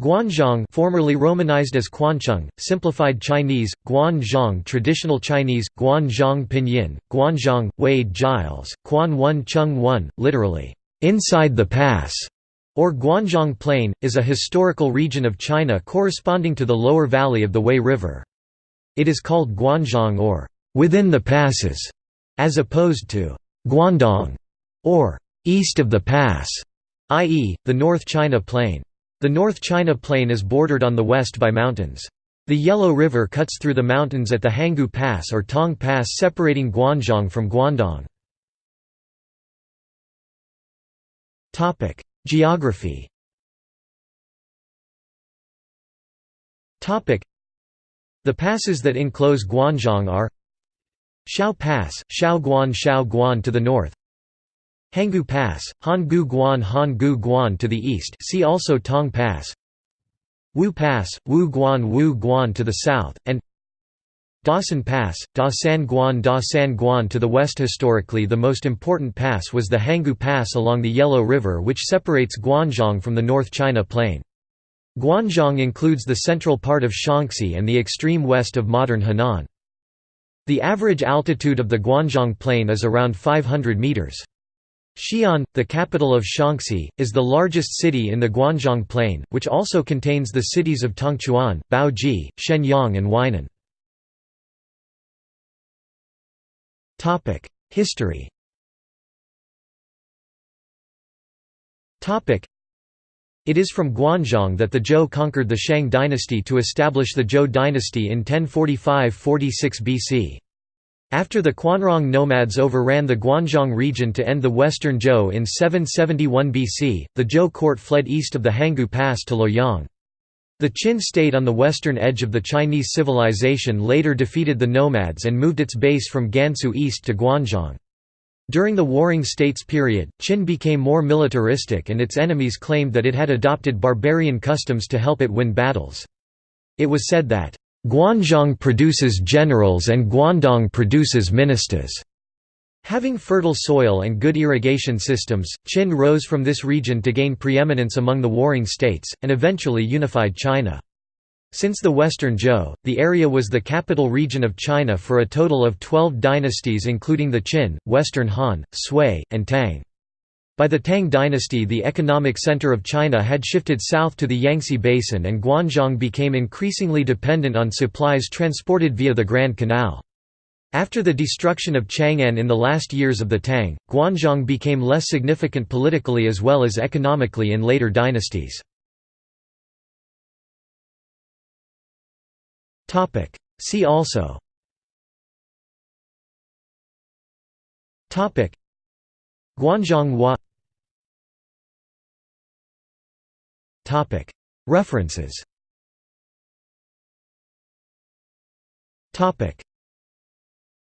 Guanzhong formerly romanized as Kwanchung, simplified Chinese, Guanzhong traditional Chinese, Guanzhong pinyin, Guanzhong, Wade Giles, Quan One Chung One, literally, "'inside the pass' or Guanzhong Plain, is a historical region of China corresponding to the lower valley of the Wei River. It is called Guanzhong or "'within the passes' as opposed to "'Guandong' or "'east of the pass' i.e., the North China Plain. The North China Plain is bordered on the west by mountains. The Yellow River cuts through the mountains at the Hangu Pass or Tong Pass separating Guanzhong from Guandong. Geography The passes that enclose Guanzhong are Shao Pass, Shaoguan Shaoguan to the north Hangu Pass, Hangu Guan Hangu Guan to the east see also Tong Pass Wu Pass, Wu Guan Wu Guan to the south, and Dasan Pass, Da San Guan Da San Guan to the west Historically the most important pass was the Hangu Pass along the Yellow River which separates Guanzhong from the North China Plain. Guanzhong includes the central part of Shaanxi and the extreme west of modern Henan. The average altitude of the Guanzhong Plain is around 500 meters. Xi'an, the capital of Shaanxi, is the largest city in the Guanzhong Plain, which also contains the cities of Tongchuan, Baoji, Xianyang and Weinan. History It is from Guanzhong that the Zhou conquered the Shang dynasty to establish the Zhou dynasty in 1045–46 BC. After the Quanrong nomads overran the Guanzhong region to end the western Zhou in 771 BC, the Zhou court fled east of the Hangu Pass to Luoyang. The Qin state on the western edge of the Chinese civilization later defeated the nomads and moved its base from Gansu east to Guanzhong. During the Warring States period, Qin became more militaristic and its enemies claimed that it had adopted barbarian customs to help it win battles. It was said that, Guanzhong produces generals and Guandong produces ministers. Having fertile soil and good irrigation systems, Qin rose from this region to gain preeminence among the warring states, and eventually unified China. Since the Western Zhou, the area was the capital region of China for a total of 12 dynasties including the Qin, Western Han, Sui, and Tang. By the Tang dynasty the economic center of China had shifted south to the Yangtze Basin and Guanzhong became increasingly dependent on supplies transported via the Grand Canal. After the destruction of Chang'an in the last years of the Tang, Guanzhong became less significant politically as well as economically in later dynasties. See also Guanzhong Hua References